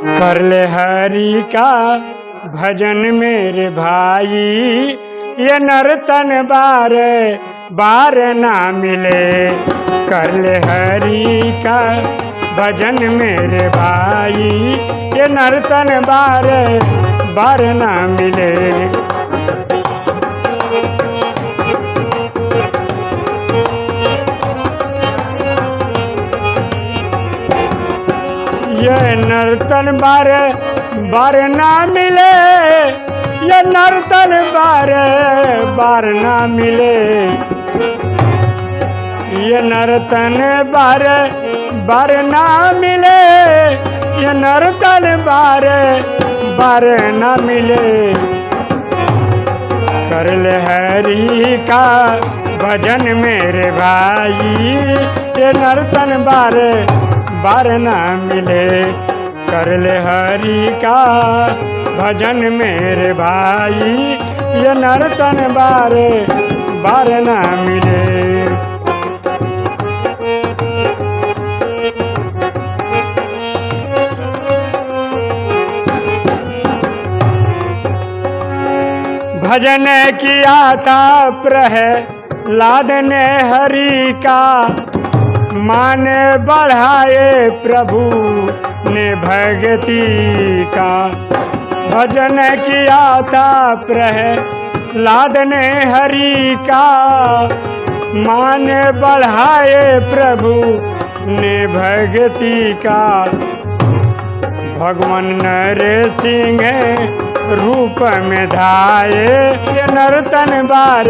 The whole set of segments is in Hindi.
कर ले हरि का भजन मेरे भाई, ये नर्तन बार बार ना मिले। कर ले हरि का भजन मेरे भाई, ये नर्तन बार बार ना मिले। ये नर्तन बार बार ना मिले। ये नर्तन बार बार ना मिले। ये नर्तन बार बार ना मिले। ये नर्तन बार बार ना मिले। कर ले हरी का भजन मेरे भाई। ये नर्तन बार बार ना मिले। कर ले हरि का भजन मेरे भाई। ये नर्तन बार बार ना मिले। भजन किया था प्रह लाद ने हरि का मान बढ़ाए प्रभु ने भगति का। भजन किया था प्रह लाद ने हरि का। मान बढ़ाए प्रभु ने भगति का। भगवान नर सिंह रूप में धाये नर्तन बार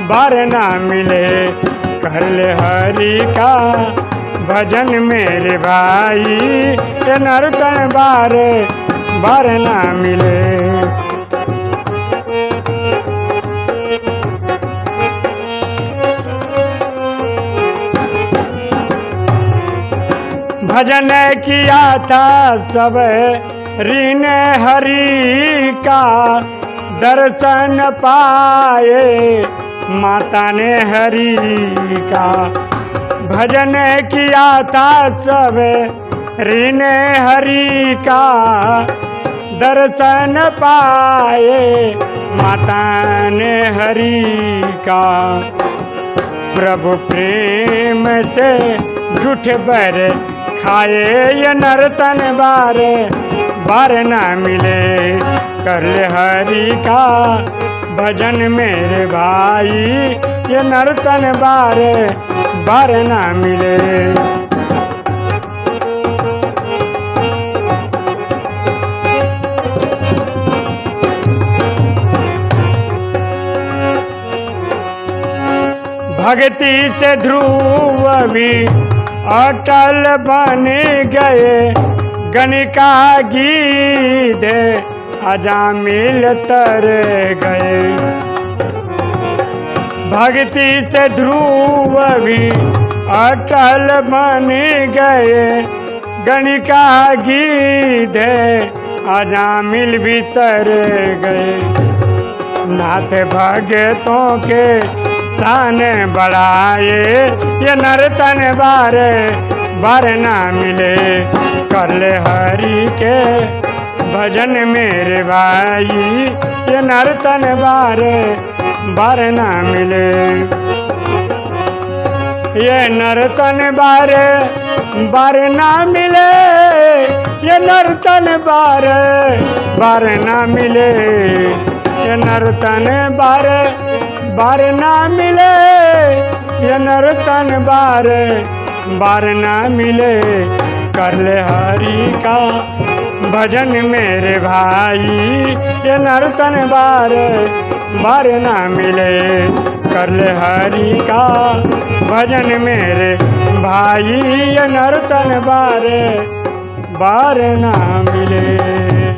बार ना मिले। कर ले हरि का भजन मेरे भाई, ये नर्तन बार बार ना मिले। भजन किया था सब ऋण हरि का, दर्शन पाए। माता ने हरि का भजन किया था सब। ऋण हरि का दर्शन पाए। माता ने हरि का प्रभु प्रेम से झूठ बर खाए ये नर्तन बार। बार ना मिले, कर हरि का भजन मेरे भाई, ये नर्तन बारे, बार ना मिले। भक्ति से ध्रुव भी अटल बन गए, गणिका गीत अजामिल तर गए। भक्ति से ध्रुव भी अटल बन गए। गणिका गीत अजामिल भी तर गए। नाथ भगतों के शान बढ़ाए, ये नर्तन बार बार ना मिले। कर ले हरि के भजन मेरे भाई, ये नर्तन बार बार ना मिले। ये नर्तन बार बार ना मिले। ये नर्तन बार बार ना मिले। ये नर्तन बार बार ना मिले। ये नर्तन बार बार ना मिले। कर ले हरि का भजन मेरे भाई, ये नर्तन बार बार ना मिले। कर ले हरि का भजन मेरे भाई, ये नर्तन बार बार ना मिले।